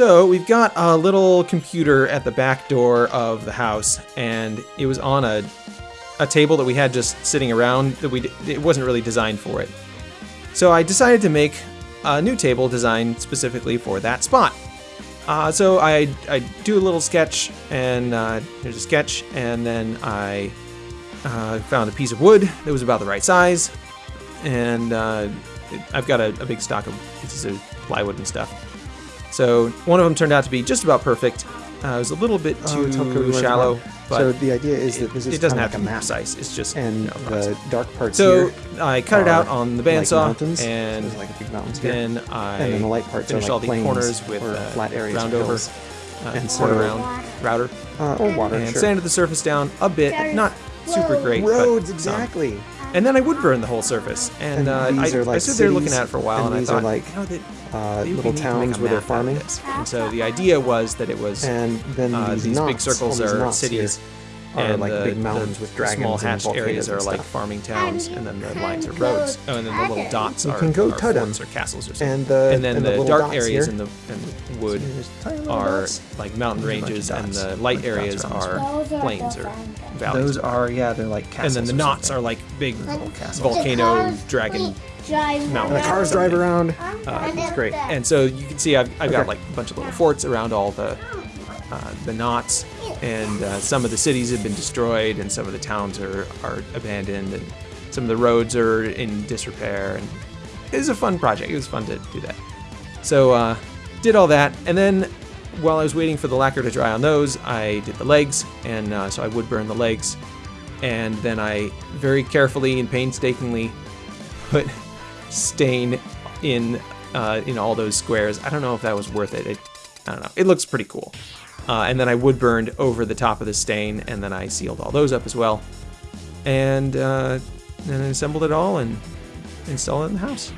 So we've got a little computer at the back door of the house, and it was on a a table that we had just sitting around that we it wasn't really designed for it. So I decided to make a new table designed specifically for that spot. Uh, so I I do a little sketch, and uh, here's a sketch, and then I uh, found a piece of wood that was about the right size, and uh, it- I've got a, a big stock of pieces of plywood and stuff. So one of them turned out to be just about perfect. Uh, it was a little bit Oh, too how shallow, but so the idea is it, that this is it doesn't have of to like be a map, precise. It's just and you know, the dark parts So I cut it out on the bandsaw, mountains, and so like big mountains here. then I and then the light parts are finished like all the corners with uh, flat areas round over, uh, And so- round router, Uh, or water, and sure. sanded the surface down a bit, not super great. but, Roads, um, exactly. And then I would burn the whole surface, and, And uh, I, like, I stood there looking at it for a while, and and, I thought, like, you know, that uh, little towns where they're map out of farming. And so the idea was that it was And then uh, these, these knots, big circles are cities, here are and like the, big mountains the, with the dragons small and hatched volcanoes areas are and like farming towns, and then the lines are roads. Oh, and then the little dots You are, can go are Tudum. forts or castles or something. And the and then and the, little dark areas here. in the in the wood There's are dots. like mountain There's a bunch ranges, and the light Bunch areas are plains or valleys. Those are yeah, they're like castles. and then the knots are like big little castles. volcano dragon. drive mountain. And the cars drive around. Uh, it's great. And so you can see I've, I've got like a bunch of little forts around all the uh, the knots, and uh, some of the cities have been destroyed, and some of the towns are, are abandoned, and some of the roads are in disrepair. And it was a fun project. It was fun to do that. So uh, did all that, and then while I was waiting for the lacquer to dry on those, I did the legs, and uh, so I would burn the legs, and then I very carefully and painstakingly put stain in uh, in all those squares. I don't know if that was worth it. it I don't know. It looks pretty cool. Uh, and then I wood burned over the top of the stain, and then I sealed all those up as well, and uh, then I assembled it all and installed it in the house.